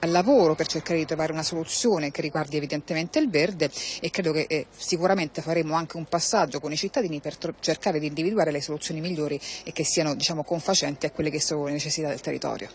al lavoro per cercare di trovare una soluzione che riguardi evidentemente il verde e credo che eh, sicuramente faremo anche un passaggio con i cittadini per cercare di individuare le soluzioni migliori e che siano diciamo, confacenti a quelle che sono le necessità del territorio.